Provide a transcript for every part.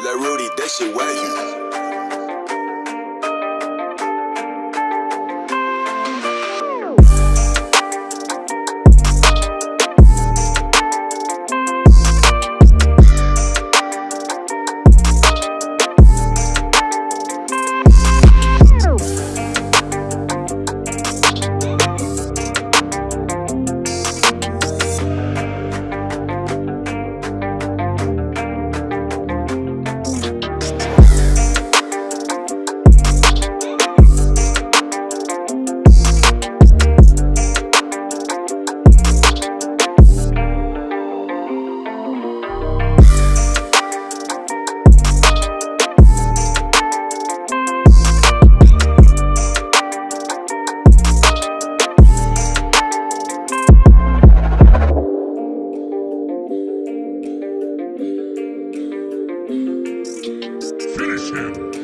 Let Rudy, dish it where you. Finish him!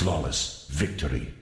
Flawless victory.